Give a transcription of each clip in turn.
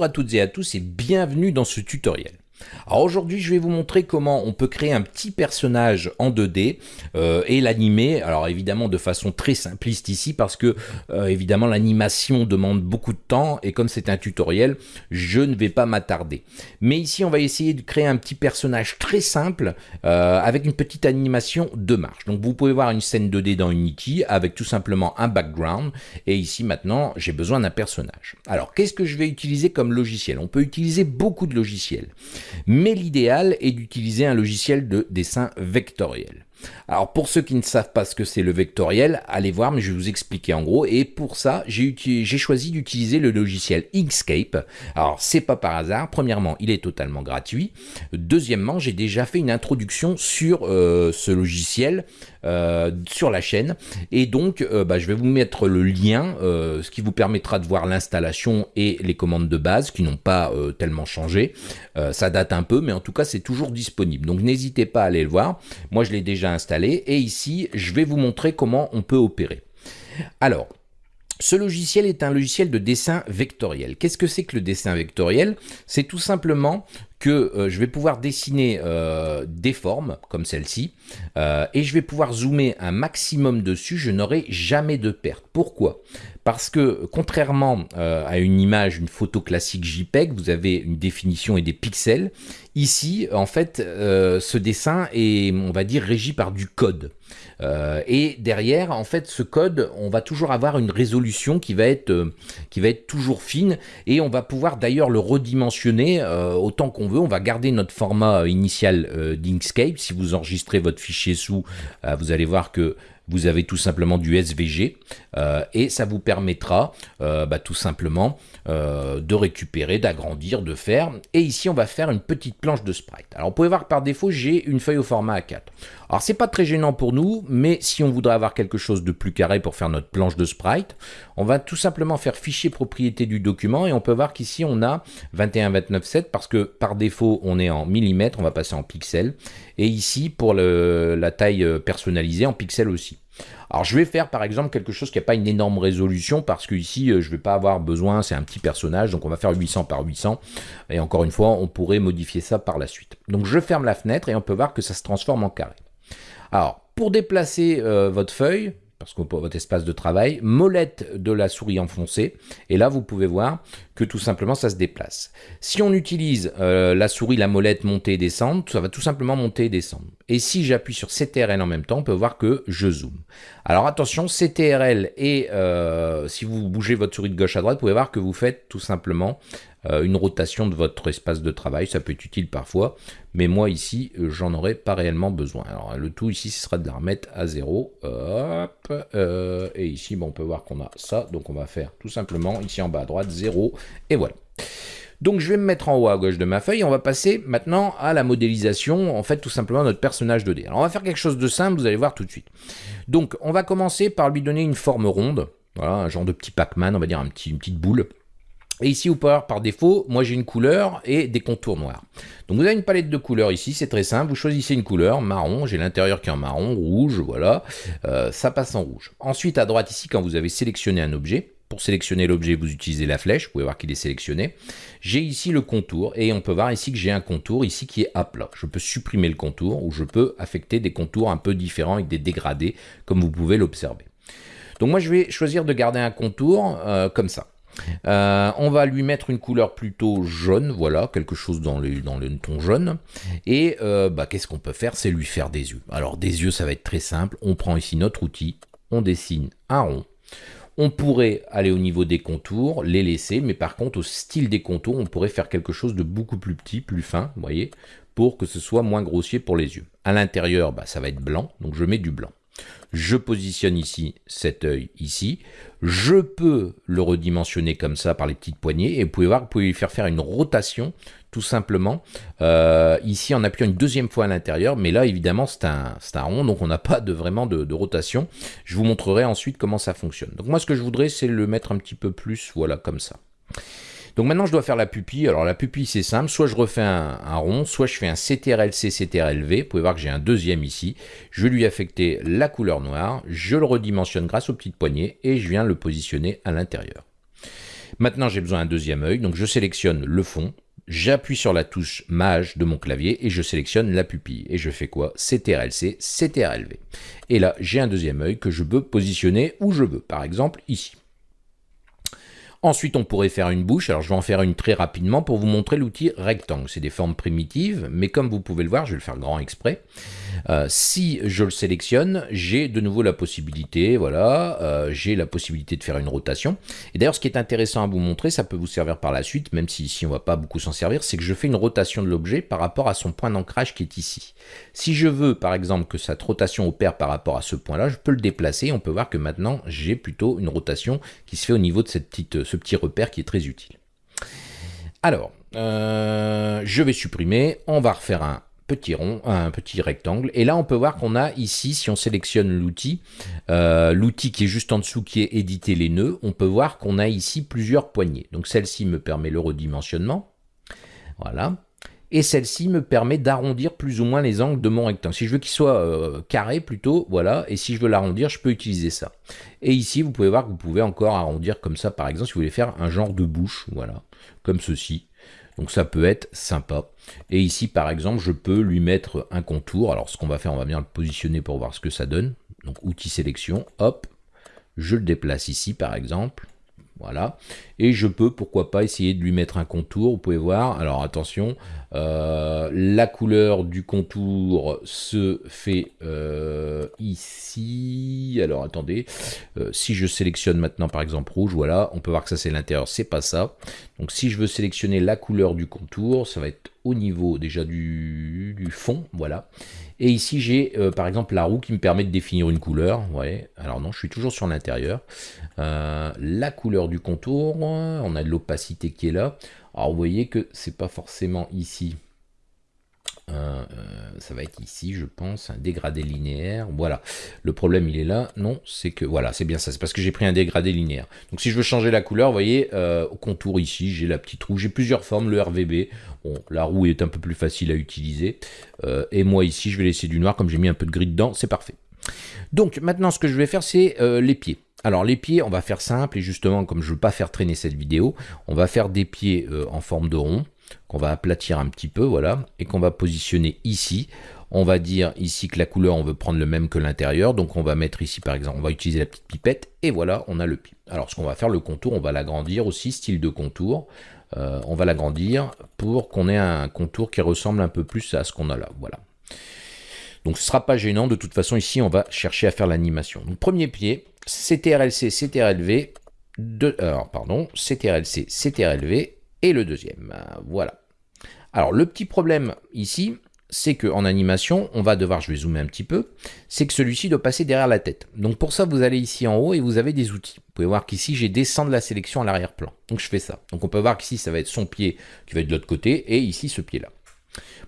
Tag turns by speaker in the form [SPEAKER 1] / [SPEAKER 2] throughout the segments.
[SPEAKER 1] Bonjour à toutes et à tous et bienvenue dans ce tutoriel. Alors aujourd'hui, je vais vous montrer comment on peut créer un petit personnage en 2D euh, et l'animer. Alors évidemment de façon très simpliste ici parce que euh, évidemment l'animation demande beaucoup de temps et comme c'est un tutoriel, je ne vais pas m'attarder. Mais ici, on va essayer de créer un petit personnage très simple euh, avec une petite animation de marche. Donc vous pouvez voir une scène 2D dans Unity avec tout simplement un background et ici maintenant, j'ai besoin d'un personnage. Alors qu'est-ce que je vais utiliser comme logiciel? On peut utiliser beaucoup de logiciels mais l'idéal est d'utiliser un logiciel de dessin vectoriel. Alors pour ceux qui ne savent pas ce que c'est le vectoriel, allez voir, mais je vais vous expliquer en gros. Et pour ça, j'ai choisi d'utiliser le logiciel Inkscape. Alors c'est pas par hasard. Premièrement, il est totalement gratuit. Deuxièmement, j'ai déjà fait une introduction sur euh, ce logiciel euh, sur la chaîne. Et donc, euh, bah, je vais vous mettre le lien, ce qui vous permettra de voir l'installation et les commandes de base qui n'ont pas tellement changé. ça date un peu, mais en tout cas, c'est toujours disponible. Donc n'hésitez pas à aller le voir. Moi, je l'ai déjà installé et ici je vais vous montrer comment on peut opérer. Alors, ce logiciel est un logiciel de dessin vectoriel. Qu'est-ce que c'est que le dessin vectoriel? C'est tout simplement que euh, je vais pouvoir dessiner euh, des formes comme celle-ci euh, et je vais pouvoir zoomer un maximum dessus, je n'aurai jamais de perte. Pourquoi? Parce que contrairement à une image, une photo classique JPEG, vous avez une définition et des pixels. Ici, en fait, ce dessin est, on va dire, régi par du code. Et derrière, en fait, ce code, on va toujours avoir une résolution qui va être, être toujours fine et on va pouvoir d'ailleurs le redimensionner autant qu'on on va garder notre format initial euh, d'Inkscape. Si vous enregistrez votre fichier sous, euh, vous allez voir que vous avez tout simplement du SVG euh, et ça vous permettra bah, tout simplement de récupérer, d'agrandir, de faire. Et ici, on va faire une petite planche de sprite. Alors, vous pouvez voir par défaut, j'ai une feuille au format A4. Alors, c'est pas très gênant pour nous, mais si on voudrait avoir quelque chose de plus carré pour faire notre planche de sprite, on va tout simplement faire fichier propriété du document et on peut voir qu'ici, on a 21-29-7 parce que par défaut, on est en millimètres, on va passer en pixels. Et ici, pour la taille personnalisée, en pixels aussi. Alors je vais faire par exemple quelque chose qui n'a pas une énorme résolution parce que ici euh, je ne vais pas avoir besoin, c'est un petit personnage, donc on va faire 800 par 800. Et encore une fois, on pourrait modifier ça par la suite. Donc je ferme la fenêtre et on peut voir que ça se transforme en carré. Alors pour déplacer euh, votre feuille, parce que votre espace de travail, molette de la souris enfoncée, et là vous pouvez voir que tout simplement ça se déplace. Si on utilise euh, la souris, la molette monter et descendre, ça va tout simplement monter et descendre. Et si j'appuie sur CTRL en même temps, on peut voir que je zoome. Alors attention, CTRL et euh, si vous bougez votre souris de gauche à droite, vous pouvez voir que vous faites tout simplement une rotation de votre espace de travail. Ça peut être utile parfois, mais moi ici, euh, j'en aurais pas réellement besoin. Alors le tout ici, ce sera de la remettre à zéro. Euh, et ici, bon, on peut voir qu'on a ça. Donc on va faire tout simplement ici en bas à droite, 0, et voilà. Donc je vais me mettre en haut à gauche de ma feuille, on va passer maintenant à la modélisation, en fait tout simplement notre personnage 2D. Alors on va faire quelque chose de simple, vous allez voir tout de suite. Donc on va commencer par lui donner une forme ronde, voilà, un genre de petit Pac-Man, on va dire un petit, une petite boule. Et ici, au Power, par défaut, moi j'ai une couleur et des contours noirs. Donc vous avez une palette de couleurs ici, c'est très simple. Vous choisissez une couleur, marron, j'ai l'intérieur qui est en marron, rouge, voilà. Euh, ça passe en rouge. Ensuite, à droite ici, quand vous avez sélectionné un objet, pour sélectionner l'objet, vous utilisez la flèche, vous pouvez voir qu'il est sélectionné. J'ai ici le contour, et on peut voir ici que j'ai un contour ici qui est à plat. Je peux supprimer le contour, ou je peux affecter des contours un peu différents avec des dégradés, comme vous pouvez l'observer. Donc moi je vais choisir de garder un contour euh, comme ça. Euh, on va lui mettre une couleur plutôt jaune, voilà, quelque chose dans le, ton jaune. Et euh, bah, qu'est-ce qu'on peut faire? C'est lui faire des yeux. Alors des yeux, ça va être très simple. On prend ici notre outil, on dessine un rond. On pourrait aller au niveau des contours, les laisser, mais par contre au style des contours, on pourrait faire quelque chose de beaucoup plus petit, plus fin, vous voyez, pour que ce soit moins grossier pour les yeux. À l'intérieur, bah, ça va être blanc, donc je mets du blanc. Je positionne ici cet œil ici. Je peux le redimensionner comme ça par les petites poignées. Et vous pouvez voir, vous pouvez lui faire faire une rotation tout simplement. Euh, ici, en appuyant une deuxième fois à l'intérieur. Mais là, évidemment, c'est un, un, rond, donc on n'a pas vraiment de, de, rotation. Je vous montrerai ensuite comment ça fonctionne. Donc moi, ce que je voudrais, c'est le mettre un petit peu plus, voilà, comme ça. Donc maintenant, je dois faire la pupille. Alors la pupille, c'est simple. Soit je refais un, rond, soit je fais un CTRL-C, CTRL-V. Vous pouvez voir que j'ai un deuxième ici. Je vais lui affecter la couleur noire. Je le redimensionne grâce aux petites poignées et je viens le positionner à l'intérieur. Maintenant, j'ai besoin d'un deuxième œil, donc je sélectionne le fond, j'appuie sur la touche Mage de mon clavier et je sélectionne la pupille. Et je fais quoi? CTRL-C, CTRL-V. Et là, j'ai un deuxième œil que je peux positionner où je veux, par exemple ici. Ensuite, on pourrait faire une bouche. Alors, je vais en faire une très rapidement pour vous montrer l'outil rectangle. C'est des formes primitives, mais comme vous pouvez le voir, je vais le faire grand exprès. Euh, si je le sélectionne, j'ai de nouveau la possibilité, voilà, euh, j'ai la possibilité de faire une rotation. Et d'ailleurs, ce qui est intéressant à vous montrer, ça peut vous servir par la suite, même si ici on va pas beaucoup s'en servir, c'est que je fais une rotation de l'objet par rapport à son point d'ancrage qui est ici. Si je veux, par exemple, que cette rotation opère par rapport à ce point-là, je peux le déplacer. On peut voir que maintenant, j'ai plutôt une rotation qui se fait au niveau de cette petite, petit repère qui est très utile. Alors, euh, je vais supprimer, on va refaire un petit rond, un petit rectangle. Et là, on peut voir qu'on a ici, si on sélectionne l'outil, euh, l'outil qui est juste en dessous, qui est éditer les nœuds, on peut voir qu'on a ici plusieurs poignées. Donc celle-ci me permet le redimensionnement. Voilà. Et celle-ci me permet d'arrondir plus ou moins les angles de mon rectangle. Si je veux qu'il soit euh, carré plutôt, voilà, et si je veux l'arrondir, je peux utiliser ça. Et ici, vous pouvez voir que vous pouvez encore arrondir comme ça, par exemple, si vous voulez faire un genre de bouche, voilà, comme ceci. Donc ça peut être sympa. Et ici, par exemple, je peux lui mettre un contour. Alors ce qu'on va faire, on va bien le positionner pour voir ce que ça donne. Donc outil sélection, hop, je le déplace ici, par exemple. Voilà. Et je peux, pourquoi pas, essayer de lui mettre un contour. Vous pouvez voir. Alors attention, euh, la couleur du contour se fait euh, ici. Alors attendez, euh, si je sélectionne maintenant par exemple rouge, voilà, on peut voir que ça c'est l'intérieur, c'est pas ça. Donc si je veux sélectionner la couleur du contour, ça va être au niveau déjà du, fond, voilà. Et ici, j'ai euh, par exemple la roue qui me permet de définir une couleur. Ouais. Alors non, je suis toujours sur l'intérieur. Euh, la couleur du contour, on a de l'opacité qui est là. Alors vous voyez que c'est pas forcément ici euh, ça va être ici, je pense, un dégradé linéaire. Voilà, le problème il est là. Non, c'est que, voilà, c'est bien ça, c'est parce que j'ai pris un dégradé linéaire. Donc si je veux changer la couleur, voyez, euh, au contour ici, j'ai la petite roue. J'ai plusieurs formes, le RVB. Bon, la roue est un peu plus facile à utiliser. Euh, et moi ici, je vais laisser du noir, comme j'ai mis un peu de gris dedans, c'est parfait. Donc maintenant, ce que je vais faire, c'est les pieds. Alors les pieds, on va faire simple, et justement, comme je ne veux pas faire traîner cette vidéo, on va faire des pieds en forme de rond qu'on va aplatir un petit peu, voilà, et qu'on va positionner ici. On va dire ici que la couleur, on veut prendre le même que l'intérieur, donc on va mettre ici par exemple, on va utiliser la petite pipette, et voilà, on a le pied. Alors ce qu'on va faire, le contour, on va l'agrandir aussi, style de contour. Euh, on va l'agrandir pour qu'on ait un contour qui ressemble un peu plus à ce qu'on a là, voilà. Donc ce sera pas gênant, de toute façon ici on va chercher à faire l'animation. Donc premier pied, CTRLC, CTRLV, alors pardon, CTRLC, CTRLV, et le deuxième. Voilà. Alors le petit problème ici, c'est qu'en animation, on va devoir, je vais zoomer un petit peu, c'est que celui-ci doit passer derrière la tête. Donc pour ça, vous allez ici en haut et vous avez des outils. Vous pouvez voir qu'ici, j'ai descendre la sélection à l'arrière-plan. Donc je fais ça. Donc on peut voir qu'ici, ça va être son pied qui va être de l'autre côté et ici, ce pied-là.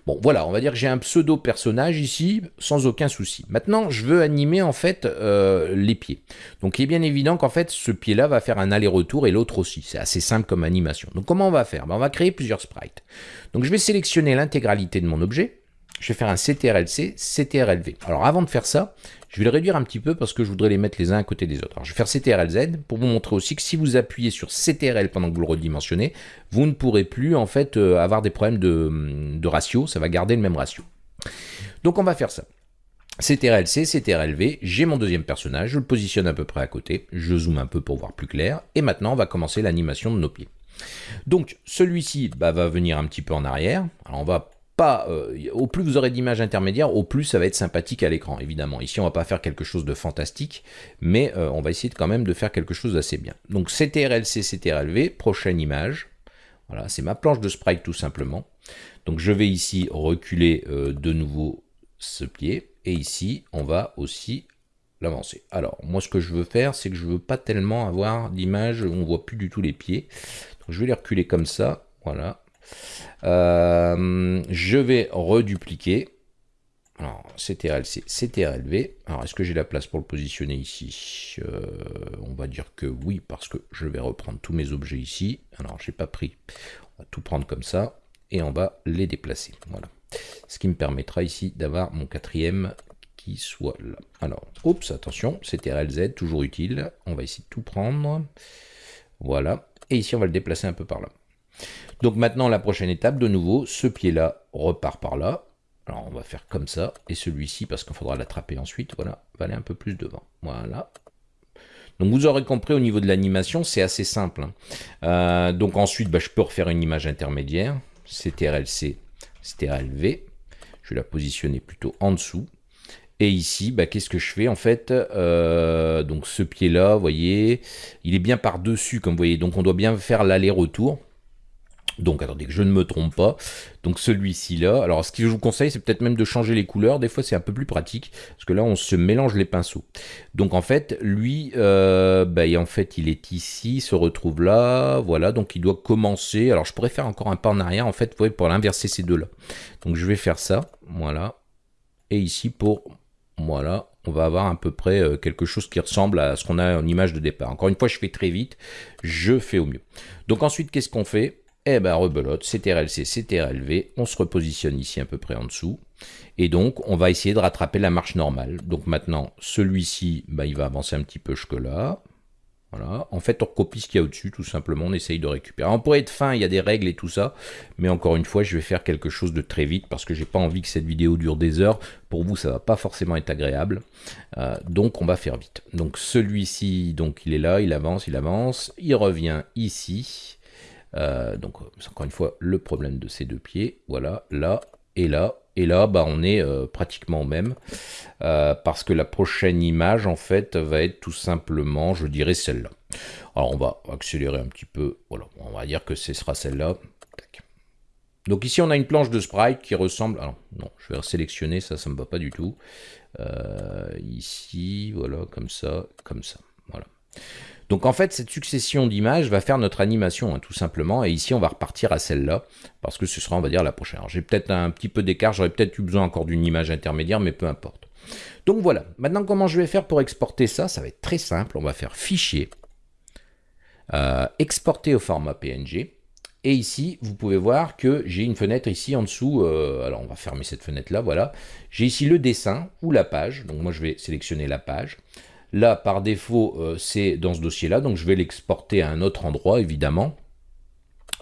[SPEAKER 1] Bon, voilà, on va dire que j'ai un pseudo-personnage ici, sans aucun souci. Maintenant, je veux animer, en fait, euh, les pieds. Donc, il est bien évident qu'en fait, ce pied-là va faire un aller-retour et l'autre aussi. C'est assez simple comme animation. Donc, comment on va faire? Ben, On va créer plusieurs sprites. Donc, je vais sélectionner l'intégralité de mon objet je vais faire un CTRL-C, CTRL-V. Alors avant de faire ça, je vais le réduire un petit peu parce que je voudrais les mettre les uns à côté des autres. Alors je vais faire CTRL-Z pour vous montrer aussi que si vous appuyez sur CTRL pendant que vous le redimensionnez, vous ne pourrez plus en fait euh, avoir des problèmes de, de ratio, ça va garder le même ratio. Donc on va faire ça. CTRL-C, CTRL-V, j'ai mon deuxième personnage, je le positionne à peu près à côté, je zoome un peu pour voir plus clair, et maintenant on va commencer l'animation de nos pieds. Donc celui-ci bah, va venir un petit peu en arrière, alors on va euh, au plus vous aurez d'images intermédiaires, au plus ça va être sympathique à l'écran, évidemment. Ici, on va pas faire quelque chose de fantastique, mais euh, on va essayer quand même de faire quelque chose d'assez bien. Donc CTRL-C, CTRL-V, prochaine image. Voilà, c'est ma planche de sprite tout simplement. Donc je vais ici reculer euh, de nouveau ce pied, et ici, on va aussi l'avancer. Alors, moi ce que je veux faire, c'est que je veux pas tellement avoir d'image où on voit plus du tout les pieds. Donc je vais les reculer comme ça, voilà, euh, je vais redupliquer. Alors, CTRL-C, CTRL-V. Alors, est-ce que j'ai la place pour le positionner ici? Euh, On va dire que oui, parce que je vais reprendre tous mes objets ici. Alors, j'ai pas pris. On va tout prendre comme ça. Et on va les déplacer. Voilà. Ce qui me permettra ici d'avoir mon quatrième qui soit là. Alors, oups, attention, CTRL-Z, toujours utile. On va essayer de tout prendre. Voilà. et ici on va le déplacer un peu par là. Donc maintenant la prochaine étape, de nouveau, ce pied-là repart par là. Alors on va faire comme ça, et celui-ci, parce qu'il faudra l'attraper ensuite, voilà, va aller un peu plus devant. Voilà. Donc vous aurez compris au niveau de l'animation, c'est assez simple. Hein. Euh, donc ensuite, bah, je peux refaire une image intermédiaire, CTRL-C, CTRL-V. Je vais la positionner plutôt en dessous. Et ici, bah, qu'est-ce que je fais en fait euh, Donc ce pied-là, vous voyez, il est bien par-dessus, comme vous voyez. Donc on doit bien faire l'aller-retour. Donc attendez que je ne me trompe pas. Donc celui-ci là. Alors ce que je vous conseille c'est peut-être même de changer les couleurs. Des fois c'est un peu plus pratique. Parce que là on se mélange les pinceaux. Donc en fait lui euh, bah, en fait il est ici, se retrouve là. Voilà donc il doit commencer. Alors je pourrais faire encore un pas en arrière en fait pour l'inverser ces deux là. Donc je vais faire ça. Voilà. Et ici pour voilà, on va avoir à peu près euh, quelque chose qui ressemble à ce qu'on a en image de départ. Encore une fois, je fais très vite, je fais au mieux. Donc ensuite, qu'est-ce qu'on fait? Eh ben rebelote, CTRL-C, CTRL-V, on se repositionne ici à peu près en dessous. Et donc, on va essayer de rattraper la marche normale. Donc maintenant, celui-ci, bah, il va avancer un petit peu jusque là. Voilà. En fait, on recopie ce qu'il y a au-dessus, tout simplement, on essaye de récupérer. on pourrait être fin, il y a des règles et tout ça, mais encore une fois, je vais faire quelque chose de très vite parce que j'ai pas envie que cette vidéo dure des heures. Pour vous, ça va pas forcément être agréable. Euh, donc, on va faire vite. Donc, celui-ci, donc il est là, il avance, il avance, il revient ici. Euh, donc, c'est encore une fois le problème de ces deux pieds. Voilà, là et là. Et là, bah, on est euh, pratiquement au même. Euh, parce que la prochaine image, en fait, va être tout simplement, je dirais, celle-là. Alors, on va accélérer un petit peu. Voilà, on va dire que ce sera celle-là. Donc ici, on a une planche de sprite qui ressemble... Alors, non, je vais sélectionner, ça, ça me va pas du tout. ici, voilà, comme ça, comme ça. Voilà. Donc en fait, cette succession d'images va faire notre animation, hein, tout simplement. Et ici, on va repartir à celle-là, parce que ce sera, on va dire, la prochaine. Alors j'ai peut-être un petit peu d'écart, j'aurais peut-être eu besoin encore d'une image intermédiaire, mais peu importe. Donc voilà, maintenant comment je vais faire pour exporter ça? Ça va être très simple, on va faire Fichier, euh, Exporter au format PNG. Et ici, vous pouvez voir que j'ai une fenêtre ici en dessous. Euh, alors, on va fermer cette fenêtre-là, voilà. J'ai ici le dessin ou la page. Donc, moi, je vais sélectionner la page. Là, par défaut, euh, c'est dans ce dossier-là, donc je vais l'exporter à un autre endroit, évidemment.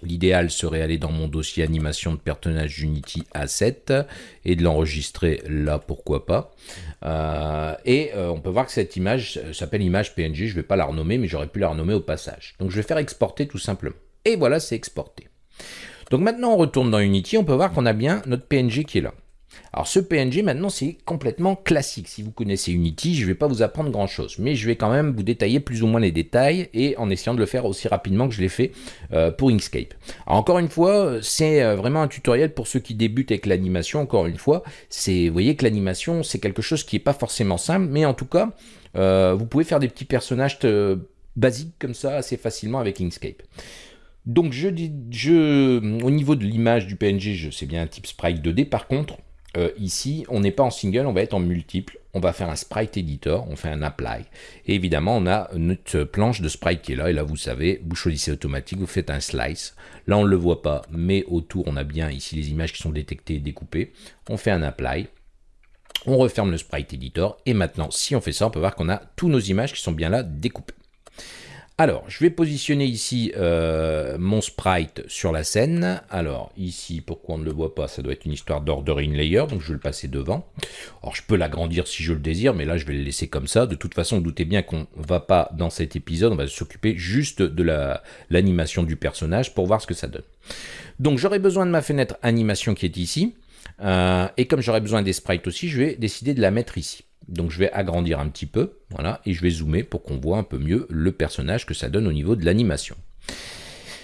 [SPEAKER 1] L'idéal serait aller dans mon dossier animation de personnage Unity A7 et de l'enregistrer là, pourquoi pas. Euh, et euh, on peut voir que cette image s'appelle image PNG, je ne vais pas la renommer, mais j'aurais pu la renommer au passage. Donc je vais faire exporter tout simplement. Et voilà, c'est exporté. Donc maintenant, on retourne dans Unity, on peut voir qu'on a bien notre PNG qui est là. Alors ce PNG maintenant c'est complètement classique. Si vous connaissez Unity, je ne vais pas vous apprendre grand chose, mais je vais quand même vous détailler plus ou moins les détails et en essayant de le faire aussi rapidement que je l'ai fait euh, pour Inkscape. Alors encore une fois, c'est euh, vraiment un tutoriel pour ceux qui débutent avec l'animation. Encore une fois, c'est vous voyez que l'animation c'est quelque chose qui n'est pas forcément simple, mais en tout cas, euh, vous pouvez faire des petits personnages basiques comme ça assez facilement avec Inkscape. Donc je, je, au niveau de l'image du PNG, sais bien un type sprite 2D. Par contre, euh, ici, on n'est pas en single, on va être en multiple. On va faire un sprite editor, on fait un apply. Et évidemment, on a notre planche de sprite qui est là. Et là, vous savez, vous choisissez automatique, vous faites un slice. Là, on ne le voit pas, mais autour, on a bien ici les images qui sont détectées et découpées. On fait un apply. On referme le sprite editor. Et maintenant, si on fait ça, on peut voir qu'on a tous nos images qui sont bien là découpées. Alors, je vais positionner ici euh, mon sprite sur la scène. Alors, ici, pourquoi on ne le voit pas Ça doit être une histoire d'ordering layer, donc je vais le passer devant. Alors, je peux l'agrandir si je le désire, mais là, je vais le laisser comme ça. De toute façon, doutez bien qu'on ne va pas, dans cet épisode, on va s'occuper juste de l'animation du personnage pour voir ce que ça donne. Donc, j'aurai besoin de ma fenêtre animation qui est ici. Euh, et comme j'aurai besoin des sprites aussi, je vais décider de la mettre ici. Donc je vais agrandir un petit peu, voilà, et je vais zoomer pour qu'on voit un peu mieux le personnage que ça donne au niveau de l'animation.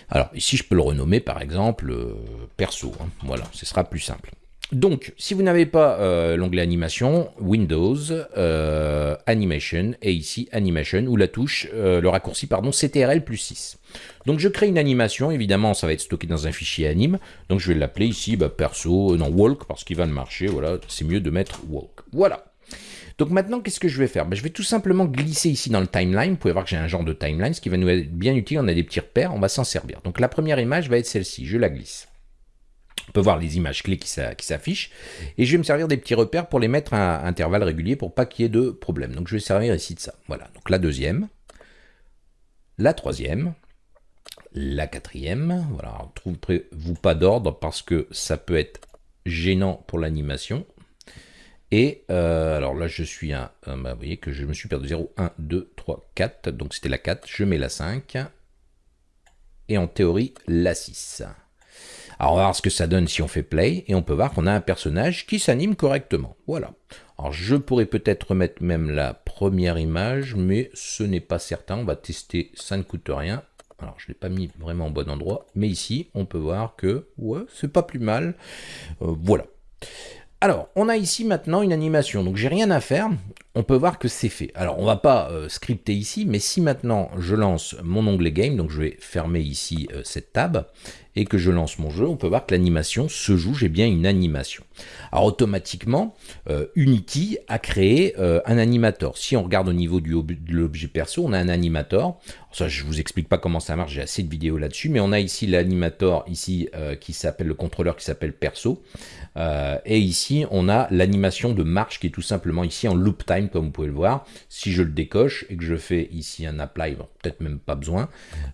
[SPEAKER 1] Alors ici je peux le renommer par exemple euh, perso, hein. voilà, ce sera plus simple. Donc, si vous n'avez pas euh, l'onglet animation, Windows, euh, Animation, et ici Animation, ou la touche, le raccourci, pardon, CTRL plus 6. Donc je crée une animation, évidemment ça va être stocké dans un fichier anime, donc je vais l'appeler ici bah, perso, non walk, parce qu'il va le marcher, voilà, c'est mieux de mettre walk. Voilà. Donc maintenant, qu'est-ce que je vais faire? Ben, Je vais tout simplement glisser ici dans le timeline. Vous pouvez voir que j'ai un genre de timeline, ce qui va nous être bien utile. On a des petits repères, on va s'en servir. Donc la première image va être celle-ci. Je la glisse. On peut voir les images clés qui s'affichent. Et je vais me servir des petits repères pour les mettre à intervalles réguliers pour pas qu'il y ait de problème. Donc je vais servir ici de ça. Voilà. Donc la deuxième. La troisième. la quatrième. Voilà, trouvez-vous pas d'ordre parce que ça peut être gênant pour l'animation? Et euh, alors là, je suis un. Bah, vous voyez que je me suis perdu 0, 1, 2, 3, 4. Donc c'était la 4. Je mets la 5. Et en théorie, la 6. Alors on va voir ce que ça donne si on fait play. Et on peut voir qu'on a un personnage qui s'anime correctement. Voilà. Alors je pourrais peut-être remettre même la première image, mais ce n'est pas certain. On va tester, ça ne coûte rien. Alors je ne l'ai pas mis vraiment au bon endroit, mais ici on peut voir que ouais, c'est pas plus mal. Euh, voilà. Alors, on a ici maintenant une animation, donc j'ai rien à faire, on peut voir que c'est fait. Alors, on va pas euh, scripter ici, mais si maintenant je lance mon onglet Game, donc je vais fermer ici euh, cette tab, et que je lance mon jeu, on peut voir que l'animation se joue, j'ai bien une animation. Alors, automatiquement, euh, Unity a créé un animator. Si on regarde au niveau de l'objet perso, on a un animator. Ça, je vous explique pas comment ça marche, j'ai assez de vidéos là-dessus, mais on a ici l'animator, ici, qui s'appelle le contrôleur qui s'appelle perso. et ici, on a l'animation de marche qui est tout simplement ici en loop time comme vous pouvez le voir. Si je le décoche et que je fais ici un apply, peut-être même pas besoin,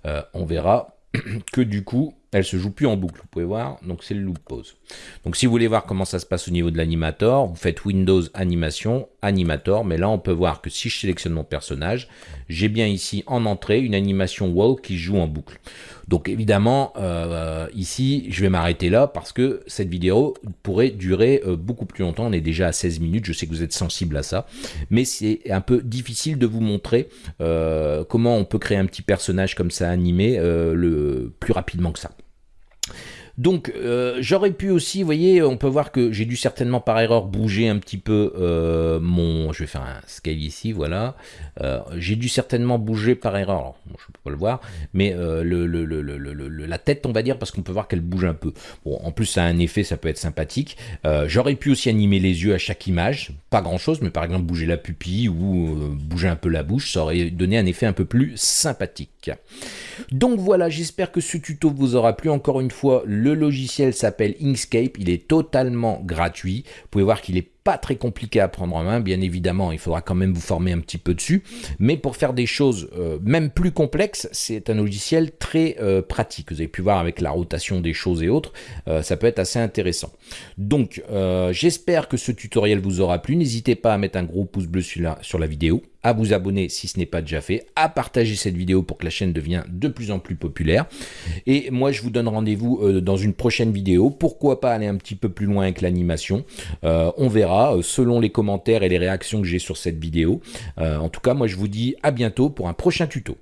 [SPEAKER 1] euh, on verra que du coup, elle se joue plus en boucle. Vous pouvez voir, donc c'est le loop pause. Donc si vous voulez voir comment ça se passe au niveau de l'animator, vous faites Windows Animation, Animator, mais là on peut voir que si je sélectionne mon personnage, j'ai bien ici en entrée une animation wall qui joue en boucle. Donc évidemment, euh, ici, je vais m'arrêter là parce que cette vidéo pourrait durer euh, beaucoup plus longtemps. On est déjà à 16 minutes, je sais que vous êtes sensible à ça, mais c'est un peu difficile de vous montrer euh, comment on peut créer un petit personnage comme ça animé le plus rapidement que ça. Donc euh, j'aurais pu aussi, vous voyez, on peut voir que j'ai dû certainement par erreur bouger un petit peu euh, mon... Je vais faire un scale ici, voilà. Euh, j'ai dû certainement bouger par erreur, je ne peux pas le voir, mais la tête, on va dire, parce qu'on peut voir qu'elle bouge un peu. Bon, en plus ça a un effet, ça peut être sympathique. j'aurais pu aussi animer les yeux à chaque image, pas grand chose, mais par exemple bouger la pupille ou bouger un peu la bouche, ça aurait donné un effet un peu plus sympathique. Donc voilà, j'espère que ce tuto vous aura plu. Encore une fois, le logiciel s'appelle Inkscape, il est totalement gratuit. Vous pouvez voir qu'il est pas très compliqué à prendre en main, bien évidemment, il faudra quand même vous former un petit peu dessus, mais pour faire des choses euh, même plus complexes, c'est un logiciel très euh, pratique. Vous avez pu voir avec la rotation des choses et autres, euh, ça peut être assez intéressant. Donc, j'espère que ce tutoriel vous aura plu. N'hésitez pas à mettre un gros pouce bleu sur la vidéo, à vous abonner si ce n'est pas déjà fait, à partager cette vidéo pour que la chaîne devienne de plus en plus populaire. Et moi, je vous donne rendez-vous dans une prochaine vidéo. Pourquoi pas aller un petit peu plus loin avec l'animation? On verra euh, selon les commentaires et les réactions que j'ai sur cette vidéo. Euh, en tout cas, moi je vous dis à bientôt pour un prochain tuto.